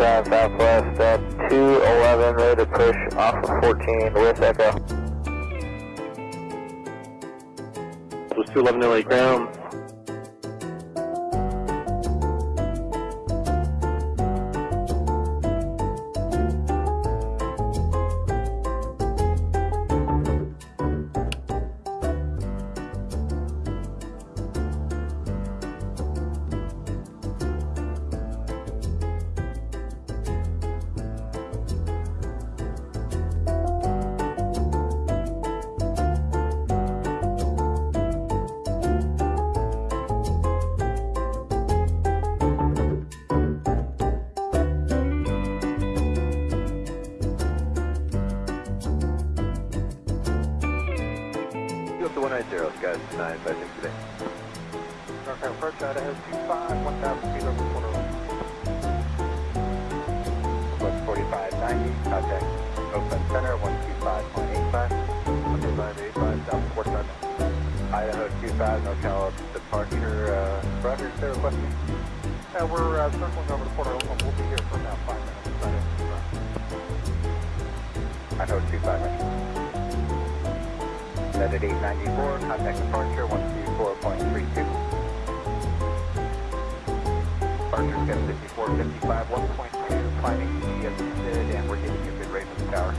southbound southwest at 211, ready to push off of 14 with Echo. This was 211 LA ground. 190, Scott 956 today. Okay, approach Idaho 25, 1,000 feet over quarter. 4590, contact Oakland Center 125.85. 125.85, south 45. Idaho 25, NorCal departure. Uh, Roger, is there a question? Uh, we're uh, circling over the quarter. We'll be here for about five minutes. Idaho 25, Roger. At 894, contact departure 124.32. Departure's got 5455, 1.2, climbing did, and we're getting you a good rate from the tower.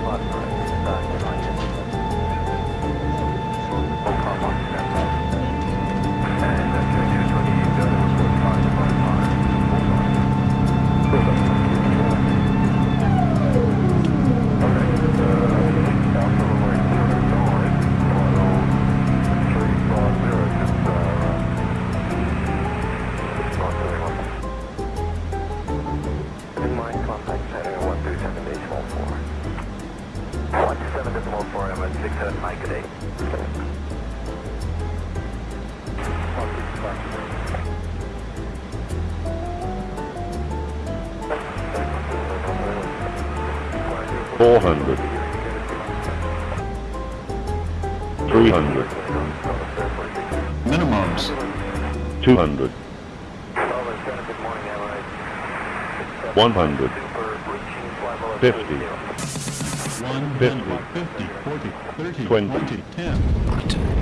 Left straight 400 300 minimums. 200 100 50 150 50 40 30 20 10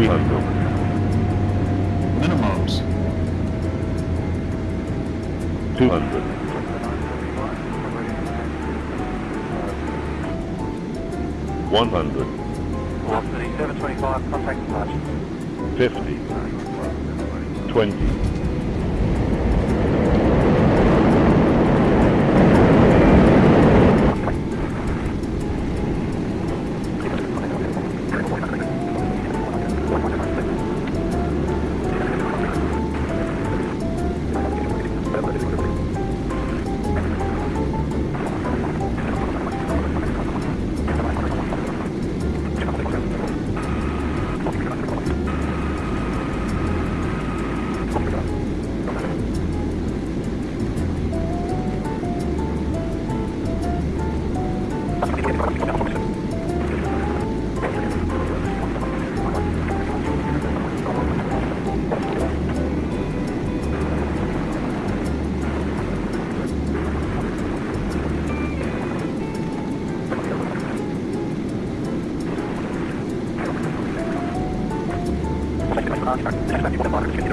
Three hundred. Minimums. Two hundred. One hundred. Velocity 725, contact departure. Fifty. Twenty.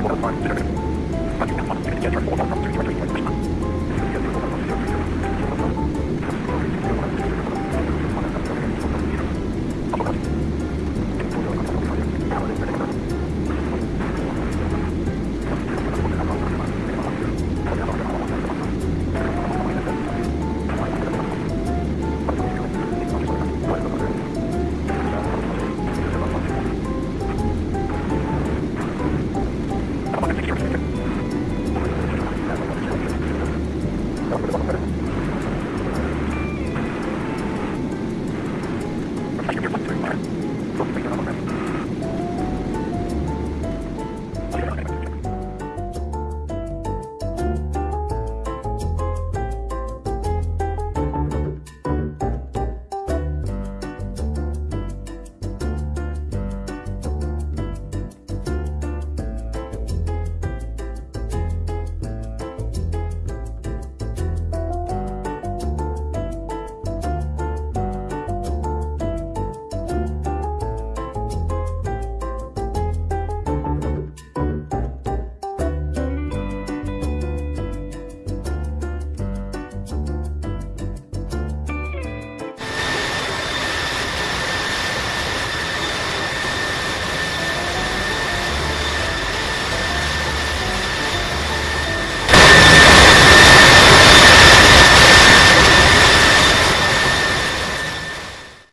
Thank you.